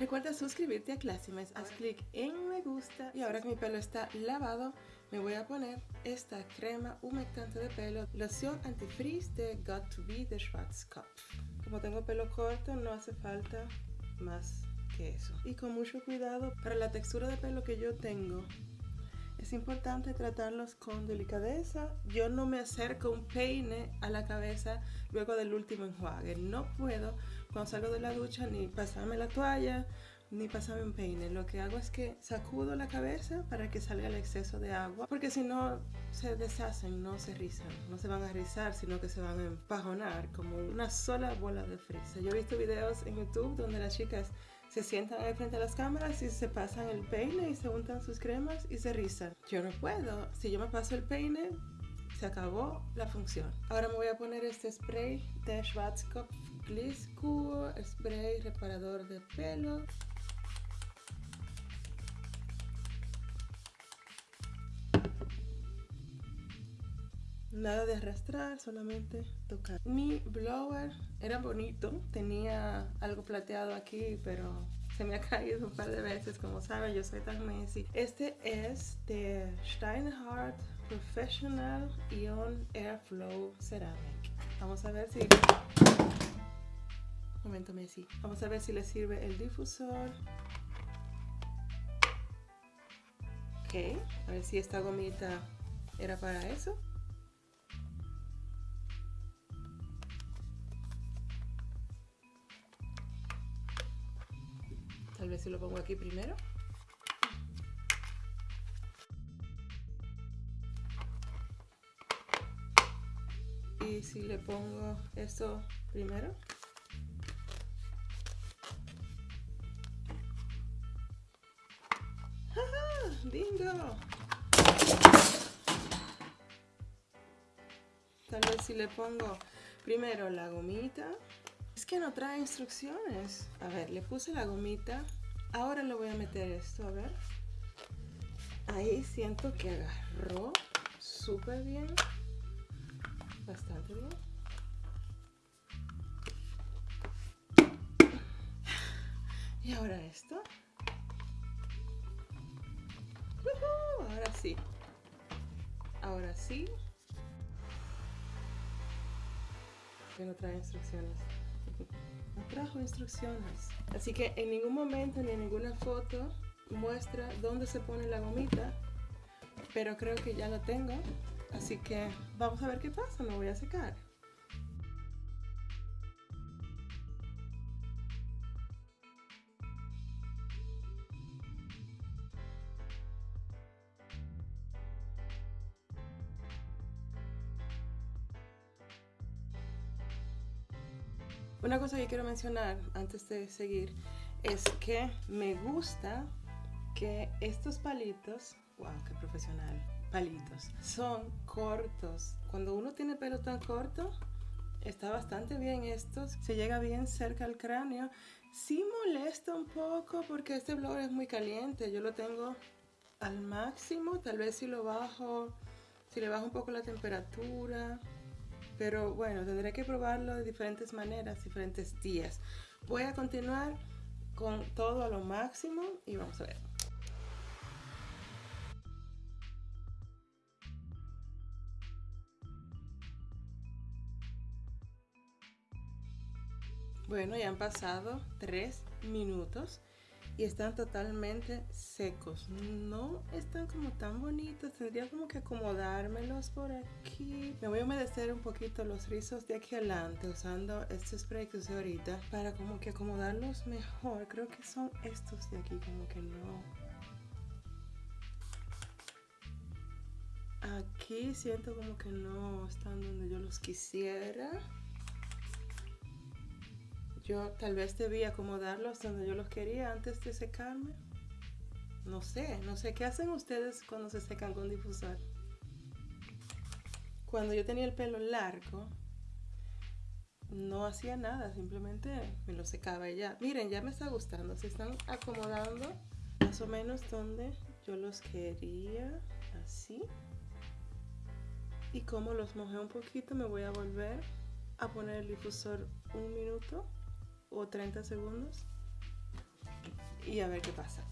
Recuerda suscribirte a Classimes, haz clic en me gusta y ahora que mi pelo está lavado me voy a poner esta crema humectante de pelo, loción antifreeze de Got to Be de Schwarzkopf. Como tengo pelo corto no hace falta más que eso. Y con mucho cuidado para la textura de pelo que yo tengo es importante tratarlos con delicadeza. Yo no me acerco un peine a la cabeza luego del último enjuague. No puedo cuando salgo de la ducha ni pasarme la toalla ni pasarme un peine. Lo que hago es que sacudo la cabeza para que salga el exceso de agua, porque si no se deshacen, no se rizan, no se van a rizar, sino que se van a empajonar como una sola bola de fresa. Yo he visto videos en YouTube donde las chicas se sientan ahí frente a las cámaras y se pasan el peine y se untan sus cremas y se rizan. Yo no puedo. Si yo me paso el peine, se acabó la función. Ahora me voy a poner este spray de Schwarzkopf Gliss Cool, spray reparador de pelo. Nada de arrastrar, solamente tocar. Mi blower era bonito, tenía algo plateado aquí, pero se me ha caído un par de veces, como saben, yo soy tan messy. Este es de Steinhardt Professional Ion Airflow Ceramic. Vamos a ver si... momento, Messi. Vamos a ver si le sirve el difusor. Ok, a ver si esta gomita era para eso. Tal vez si lo pongo aquí primero. Y si le pongo esto primero. ¡Ja, bingo Tal vez si le pongo primero la gomita que no trae instrucciones. A ver, le puse la gomita. Ahora le voy a meter esto, a ver. Ahí siento que agarró súper bien. Bastante bien. Y ahora esto. Ahora sí. Ahora sí. Que no trae instrucciones no trajo instrucciones. Así que en ningún momento ni en ninguna foto muestra dónde se pone la gomita, pero creo que ya lo tengo. Así que vamos a ver qué pasa, me voy a secar. Una cosa que quiero mencionar antes de seguir es que me gusta que estos palitos, wow, qué profesional, palitos, son cortos. Cuando uno tiene pelo tan corto, está bastante bien estos. Se llega bien cerca al cráneo. Sí molesta un poco porque este blower es muy caliente. Yo lo tengo al máximo. Tal vez si lo bajo, si le bajo un poco la temperatura, pero bueno, tendré que probarlo de diferentes maneras, diferentes días. Voy a continuar con todo a lo máximo y vamos a ver. Bueno, ya han pasado tres minutos y están totalmente secos. No están como tan bonitos. Tendría como que acomodármelos por aquí. Me voy a humedecer un poquito los rizos de aquí adelante usando este spray que usé ahorita para como que acomodarlos mejor. Creo que son estos de aquí como que no. Aquí siento como que no están donde yo los quisiera. Yo tal vez debí acomodarlos donde yo los quería antes de secarme. No sé, no sé qué hacen ustedes cuando se secan con difusor. Cuando yo tenía el pelo largo, no hacía nada, simplemente me lo secaba y ya. Miren, ya me está gustando, se están acomodando más o menos donde yo los quería, así. Y como los mojé un poquito, me voy a volver a poner el difusor un minuto o 30 segundos. y a ver qué pasa.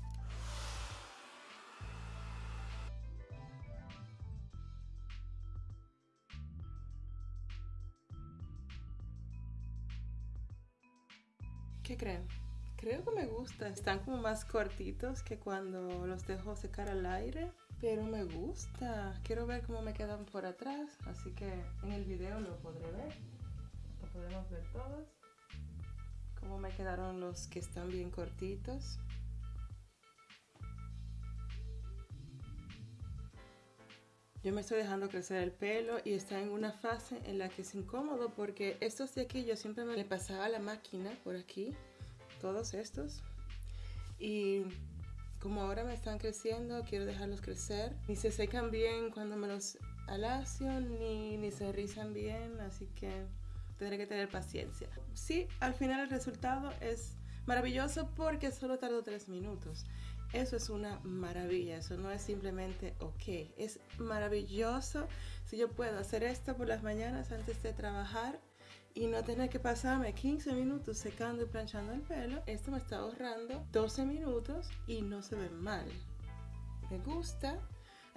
¿Qué creen? Creo que me gusta. Están como más cortitos que cuando los dejo secar al aire. Pero me gusta. Quiero ver cómo me quedan por atrás. Así que en el video lo podré ver. Lo podemos ver todos. Me quedaron los que están bien cortitos. Yo me estoy dejando crecer el pelo y está en una fase en la que es incómodo porque estos de aquí yo siempre me le pasaba la máquina por aquí, todos estos. Y como ahora me están creciendo, quiero dejarlos crecer. Ni se secan bien cuando me los alacio, ni, ni se rizan bien, así que tendré que tener paciencia. Sí, al final el resultado es maravilloso porque solo tardó tres minutos. Eso es una maravilla, eso no es simplemente ok, es maravilloso si yo puedo hacer esto por las mañanas antes de trabajar y no tener que pasarme 15 minutos secando y planchando el pelo. Esto me está ahorrando 12 minutos y no se ve mal. Me gusta.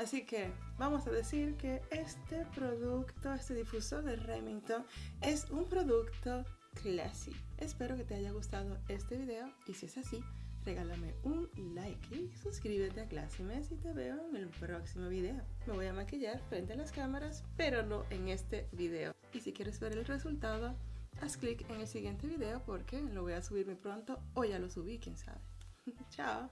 Así que vamos a decir que este producto, este difusor de Remington es un producto classy. Espero que te haya gustado este video y si es así, regálame un like y suscríbete a Classy Mess y te veo en el próximo video. Me voy a maquillar frente a las cámaras, pero no en este video. Y si quieres ver el resultado, haz clic en el siguiente video porque lo voy a subir muy pronto o ya lo subí, quién sabe. Chao.